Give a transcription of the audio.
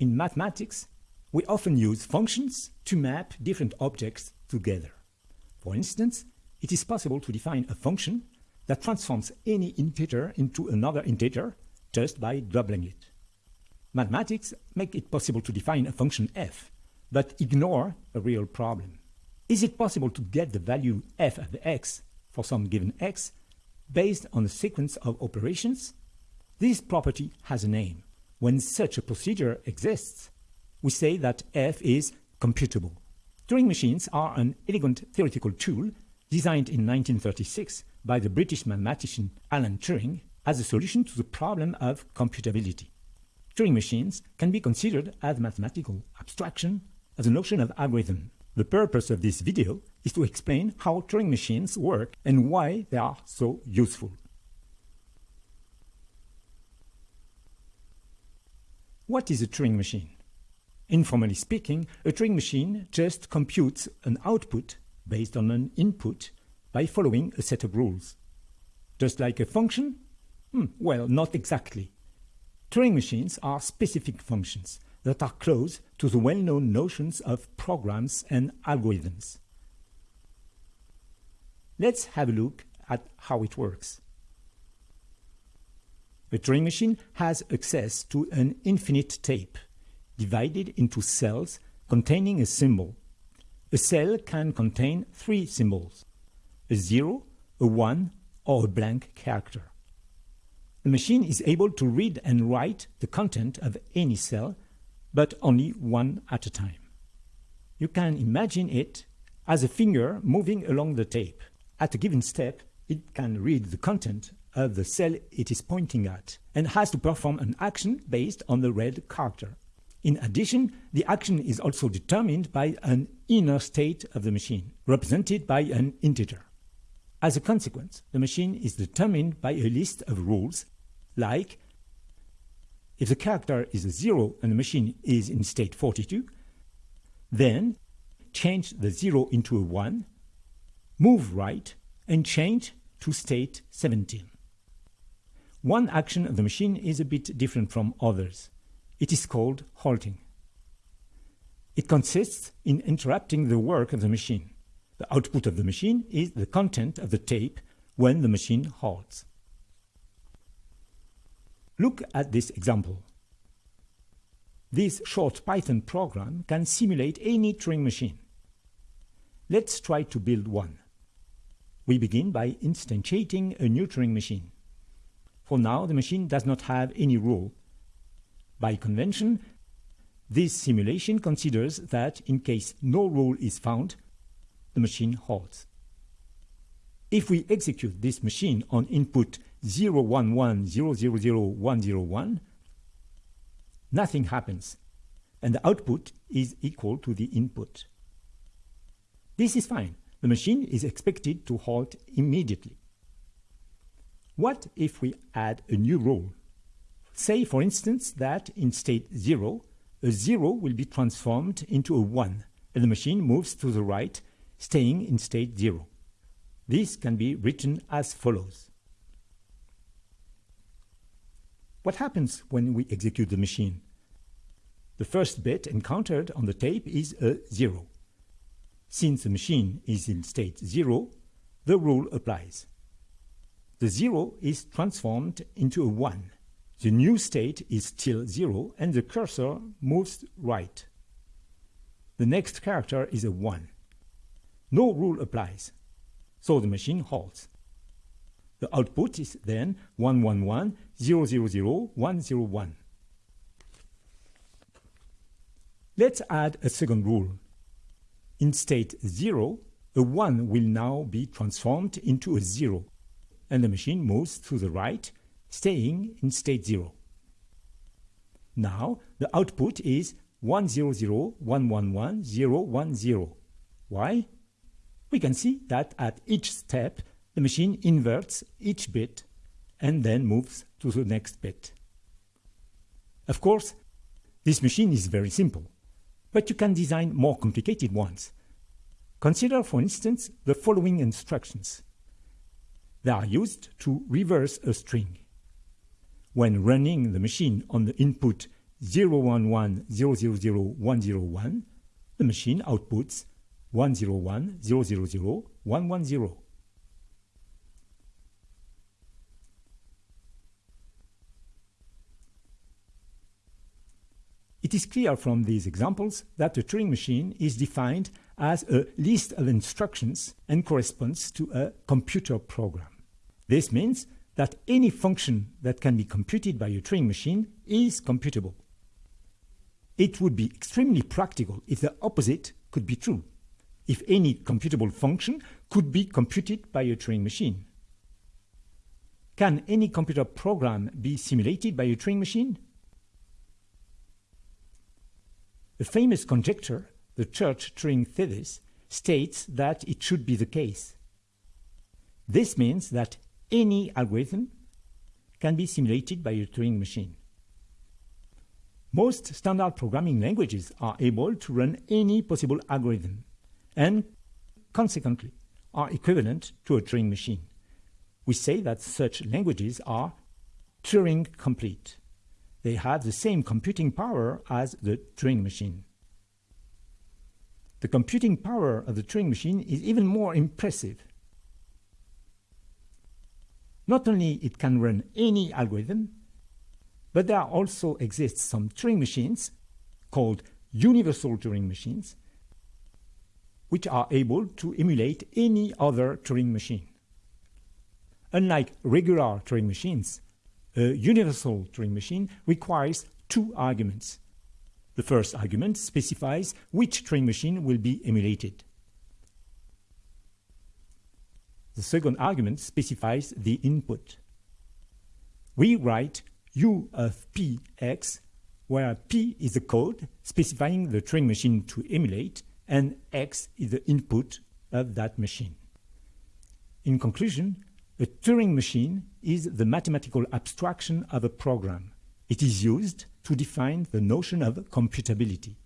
In mathematics, we often use functions to map different objects together. For instance, it is possible to define a function that transforms any integer into another integer just by doubling it. Mathematics make it possible to define a function f, but ignore a real problem. Is it possible to get the value f of x for some given x based on a sequence of operations? This property has a name. When such a procedure exists, we say that f is computable. Turing machines are an elegant theoretical tool designed in 1936 by the British mathematician Alan Turing as a solution to the problem of computability. Turing machines can be considered as mathematical abstraction as a notion of algorithm. The purpose of this video is to explain how Turing machines work and why they are so useful. What is a Turing machine? Informally speaking, a Turing machine just computes an output based on an input by following a set of rules. Just like a function? Hmm, well, not exactly. Turing machines are specific functions that are close to the well-known notions of programs and algorithms. Let's have a look at how it works. A Turing machine has access to an infinite tape, divided into cells containing a symbol. A cell can contain three symbols, a 0, a 1, or a blank character. The machine is able to read and write the content of any cell but only one at a time. You can imagine it as a finger moving along the tape. At a given step, it can read the content of the cell it is pointing at and has to perform an action based on the read character. In addition, the action is also determined by an inner state of the machine, represented by an integer. As a consequence, the machine is determined by a list of rules, like if the character is a 0 and the machine is in state 42, then change the 0 into a 1, move right, and change to state 17. One action of the machine is a bit different from others. It is called halting. It consists in interrupting the work of the machine. The output of the machine is the content of the tape when the machine halts. Look at this example. This short Python program can simulate any Turing machine. Let's try to build one. We begin by instantiating a new Turing machine. For now, the machine does not have any rule. By convention, this simulation considers that in case no rule is found, the machine halts. If we execute this machine on input 011000101, nothing happens, and the output is equal to the input. This is fine. The machine is expected to halt immediately. What if we add a new rule? Say, for instance, that in state 0, a 0 will be transformed into a 1, and the machine moves to the right, staying in state 0. This can be written as follows. What happens when we execute the machine? The first bit encountered on the tape is a 0. Since the machine is in state 0, the rule applies. The 0 is transformed into a 1. The new state is still 0 and the cursor moves right. The next character is a 1. No rule applies, so the machine halts. The output is then 111 Let's add a second rule. In state 0, a 1 will now be transformed into a 0, and the machine moves to the right, staying in state 0. Now, the output is 100111010. Why? We can see that at each step, the machine inverts each bit and then moves to the next bit. Of course, this machine is very simple, but you can design more complicated ones. Consider, for instance, the following instructions. They are used to reverse a string. When running the machine on the input 011000101, the machine outputs 101000110. It is clear from these examples that a Turing machine is defined as a list of instructions and corresponds to a computer program. This means that any function that can be computed by a Turing machine is computable. It would be extremely practical if the opposite could be true, if any computable function could be computed by a Turing machine. Can any computer program be simulated by a Turing machine? A famous conjecture, the Church-Turing thesis, states that it should be the case. This means that any algorithm can be simulated by a Turing machine. Most standard programming languages are able to run any possible algorithm and, consequently, are equivalent to a Turing machine. We say that such languages are Turing complete they have the same computing power as the Turing machine. The computing power of the Turing machine is even more impressive. Not only it can run any algorithm, but there also exists some Turing machines called universal Turing machines, which are able to emulate any other Turing machine. Unlike regular Turing machines, a universal Turing machine requires two arguments. The first argument specifies which Turing machine will be emulated. The second argument specifies the input. We write u of px, where p is the code specifying the Turing machine to emulate, and x is the input of that machine. In conclusion, a Turing machine is the mathematical abstraction of a program. It is used to define the notion of computability.